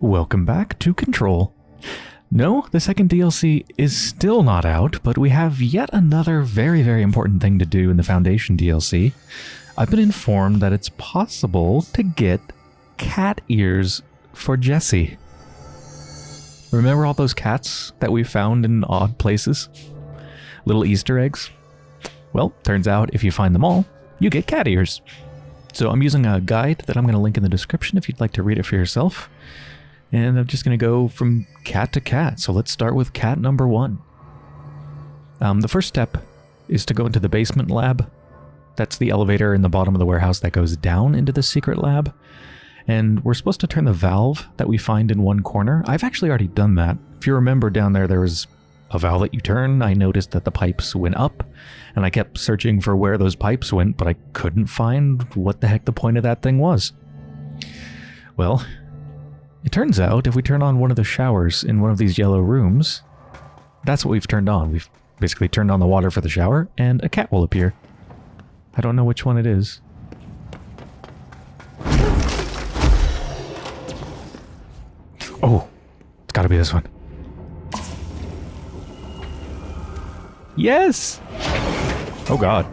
Welcome back to Control. No, the second DLC is still not out, but we have yet another very, very important thing to do in the Foundation DLC. I've been informed that it's possible to get cat ears for Jesse. Remember all those cats that we found in odd places? Little Easter eggs? Well, turns out if you find them all, you get cat ears. So I'm using a guide that I'm going to link in the description if you'd like to read it for yourself. And I'm just going to go from cat to cat. So let's start with cat number one. Um, the first step is to go into the basement lab. That's the elevator in the bottom of the warehouse that goes down into the secret lab. And we're supposed to turn the valve that we find in one corner. I've actually already done that. If you remember down there, there was a valve that you turn. I noticed that the pipes went up, and I kept searching for where those pipes went, but I couldn't find what the heck the point of that thing was. Well, it turns out if we turn on one of the showers in one of these yellow rooms, that's what we've turned on. We've basically turned on the water for the shower, and a cat will appear. I don't know which one it is. Oh, it's gotta be this one. Yes! Oh god.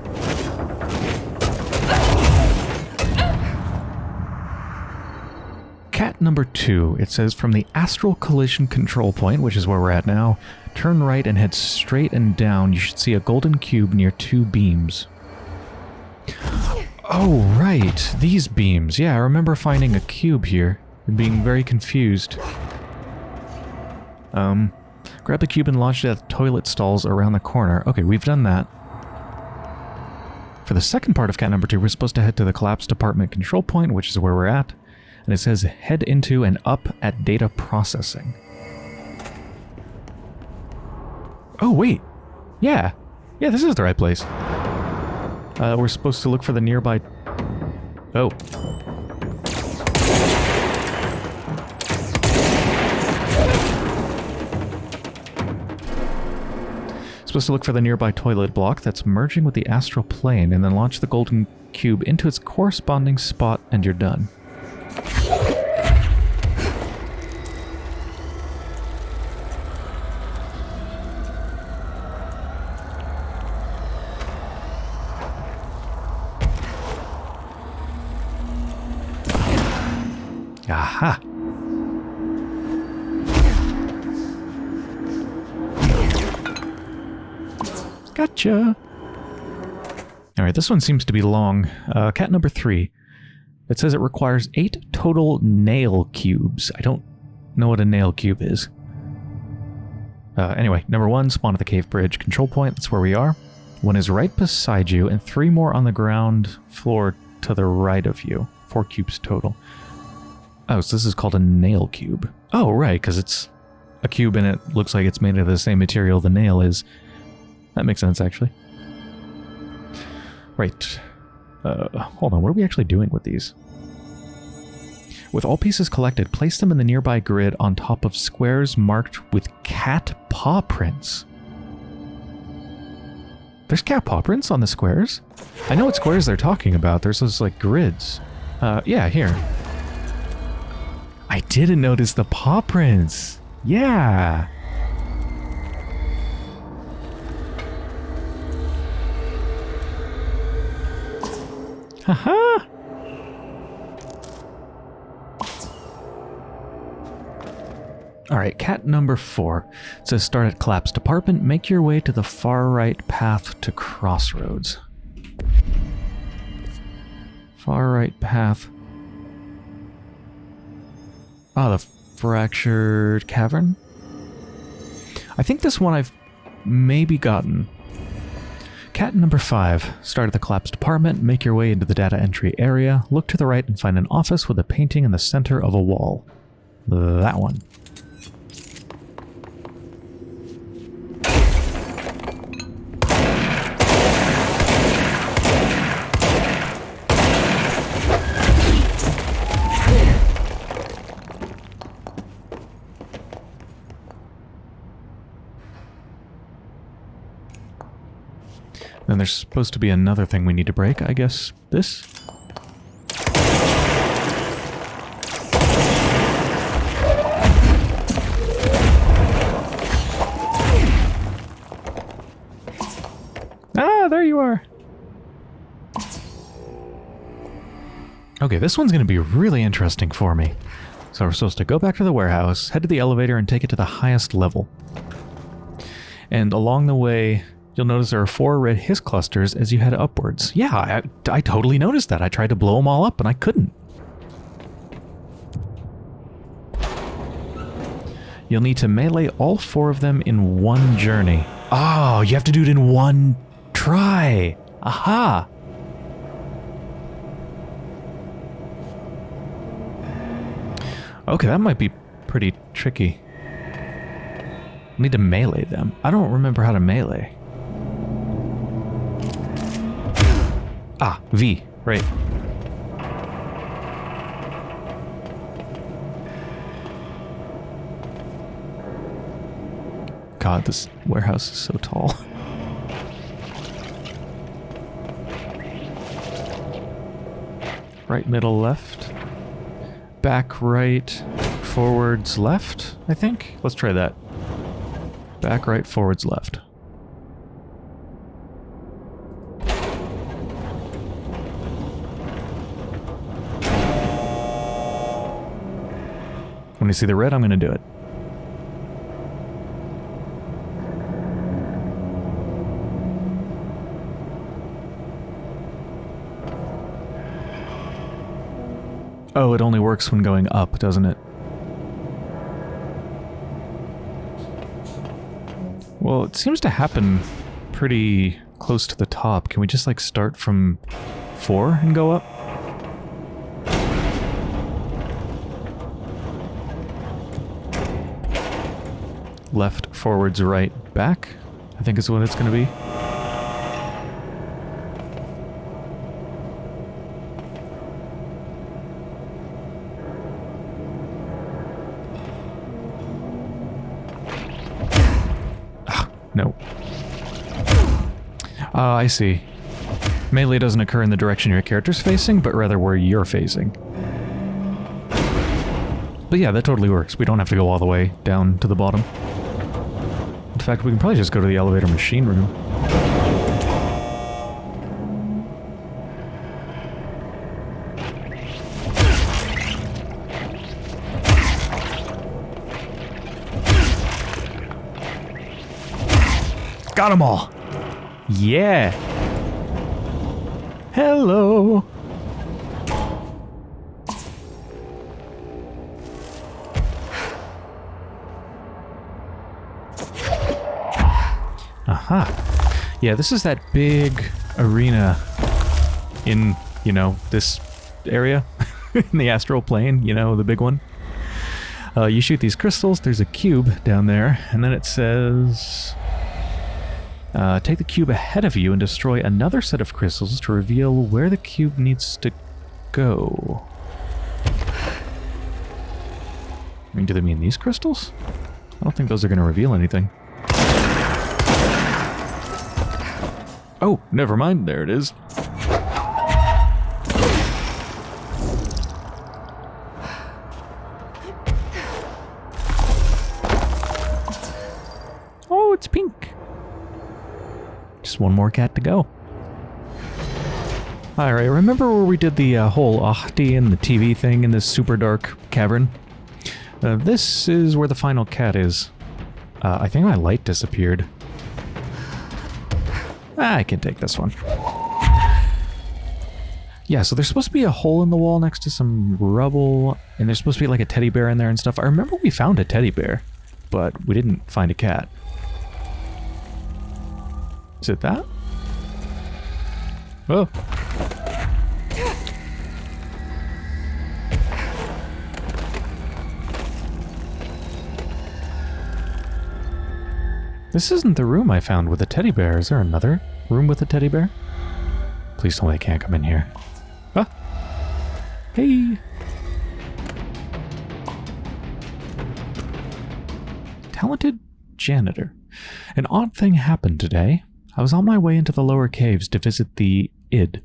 Cat number two, it says from the astral collision control point, which is where we're at now, turn right and head straight and down. You should see a golden cube near two beams. Oh, right. These beams. Yeah, I remember finding a cube here and being very confused. Um, grab the cube and launch it at the toilet stalls around the corner. Okay, we've done that. For the second part of cat number two, we're supposed to head to the collapse department control point, which is where we're at and it says head into and up at data processing. Oh, wait. Yeah. Yeah, this is the right place. Uh, we're supposed to look for the nearby... Oh. Supposed to look for the nearby toilet block that's merging with the astral plane and then launch the golden cube into its corresponding spot and you're done. Aha! Gotcha! Alright, this one seems to be long. Uh, cat number three. It says it requires eight total nail cubes. I don't know what a nail cube is. Uh, anyway, number one, spawn at the cave bridge control point. That's where we are. One is right beside you, and three more on the ground floor to the right of you. Four cubes total. Oh, so this is called a nail cube. Oh, right, because it's a cube and it looks like it's made of the same material the nail is. That makes sense, actually. Right. Uh, hold on, what are we actually doing with these? With all pieces collected, place them in the nearby grid on top of squares marked with cat paw prints. There's cat paw prints on the squares? I know what squares they're talking about. There's those, like, grids. Uh, yeah, here. I didn't notice the paw prints. Yeah. Haha. All right, cat number four. Says start at collapse department, make your way to the far right path to crossroads. Far right path. Ah, the fractured cavern? I think this one I've maybe gotten. Cat number 5. Start at the collapsed department, make your way into the data entry area, look to the right and find an office with a painting in the center of a wall. That one. Then there's supposed to be another thing we need to break. I guess this? Ah, there you are. Okay, this one's going to be really interesting for me. So we're supposed to go back to the warehouse, head to the elevator, and take it to the highest level. And along the way, you'll notice there are four red hiss clusters as you head upwards. Yeah, I, I totally noticed that. I tried to blow them all up, and I couldn't. You'll need to melee all four of them in one journey. Oh, you have to do it in one try. Aha! Okay, that might be pretty tricky. need to melee them. I don't remember how to melee. Ah, V, right. God, this warehouse is so tall. right, middle, left. Back, right, forwards, left, I think? Let's try that. Back, right, forwards, left. When you see the red, I'm going to do it. Oh, it only works when going up, doesn't it? Well, it seems to happen pretty close to the top. Can we just, like, start from four and go up? Left, forwards, right, back, I think is what it's going to be. Ah, uh, I see. Melee doesn't occur in the direction your character's facing, but rather where you're facing. But yeah, that totally works. We don't have to go all the way down to the bottom. Fact, we can probably just go to the elevator machine room. Got them all! Yeah. Hello. Yeah, this is that big arena in, you know, this area in the astral plane, you know, the big one. Uh, you shoot these crystals, there's a cube down there, and then it says uh, take the cube ahead of you and destroy another set of crystals to reveal where the cube needs to go. I mean, do they mean these crystals? I don't think those are going to reveal anything. Oh, never mind. There it is. Oh, it's pink. Just one more cat to go. Alright, remember where we did the uh, whole Ahti and the TV thing in this super dark cavern? Uh, this is where the final cat is. Uh, I think my light disappeared. Ah, I can take this one. Yeah, so there's supposed to be a hole in the wall next to some rubble, and there's supposed to be like a teddy bear in there and stuff. I remember we found a teddy bear, but we didn't find a cat. Is it that? Oh. This isn't the room I found with a teddy bear. Is there another room with a teddy bear? Please tell me I can't come in here. Ah. Hey. Talented janitor. An odd thing happened today. I was on my way into the lower caves to visit the id.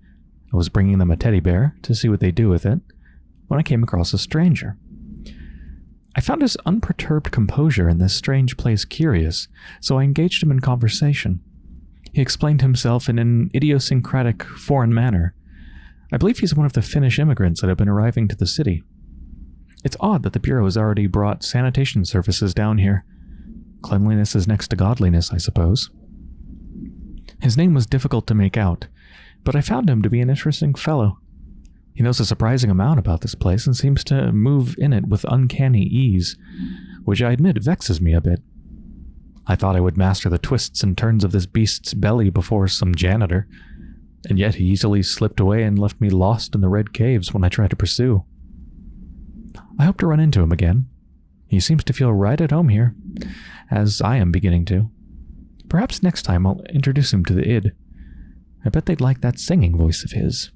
I was bringing them a teddy bear to see what they do with it when I came across a stranger. I found his unperturbed composure in this strange place curious, so I engaged him in conversation. He explained himself in an idiosyncratic foreign manner. I believe he's one of the Finnish immigrants that have been arriving to the city. It's odd that the Bureau has already brought sanitation services down here. Cleanliness is next to godliness, I suppose. His name was difficult to make out, but I found him to be an interesting fellow. He knows a surprising amount about this place and seems to move in it with uncanny ease, which I admit vexes me a bit. I thought I would master the twists and turns of this beast's belly before some janitor, and yet he easily slipped away and left me lost in the red caves when I tried to pursue. I hope to run into him again. He seems to feel right at home here, as I am beginning to. Perhaps next time I'll introduce him to the id. I bet they'd like that singing voice of his.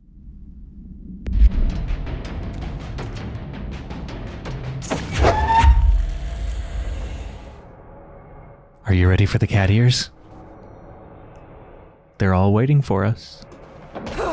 Are you ready for the cat ears? They're all waiting for us.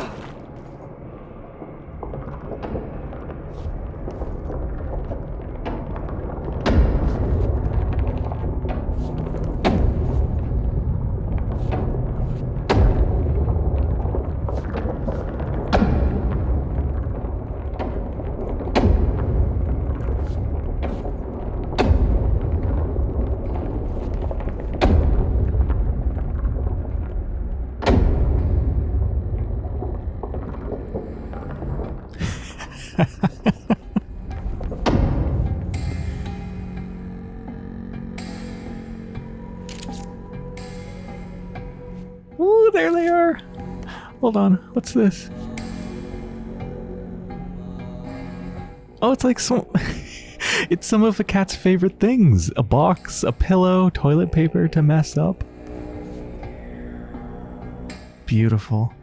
Ooh, there they are. Hold on. What's this? Oh, it's like some. it's some of the cat's favorite things a box, a pillow, toilet paper to mess up. Beautiful.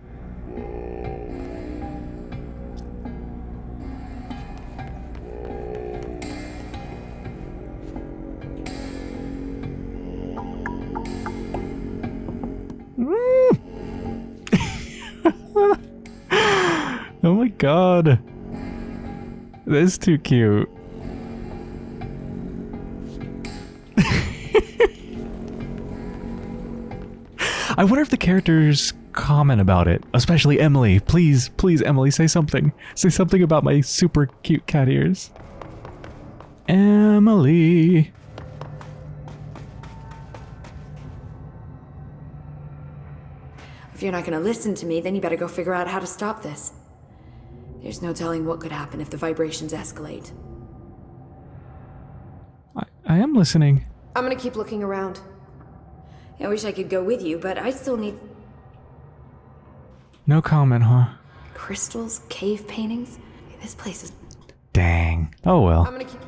God. That's too cute. I wonder if the characters comment about it, especially Emily. Please, please, Emily, say something. Say something about my super cute cat ears. Emily. If you're not gonna listen to me, then you better go figure out how to stop this. There's no telling what could happen if the vibrations escalate. I, I am listening. I'm gonna keep looking around. I wish I could go with you, but I still need No comment, huh? crystals, cave paintings. This place is. Dang. Oh well. I'm gonna keep.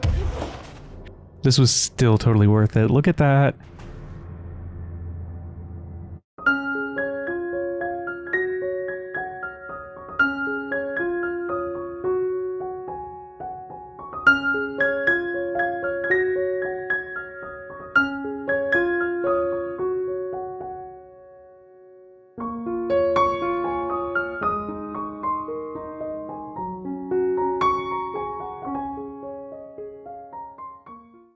This was still totally worth it. Look at that.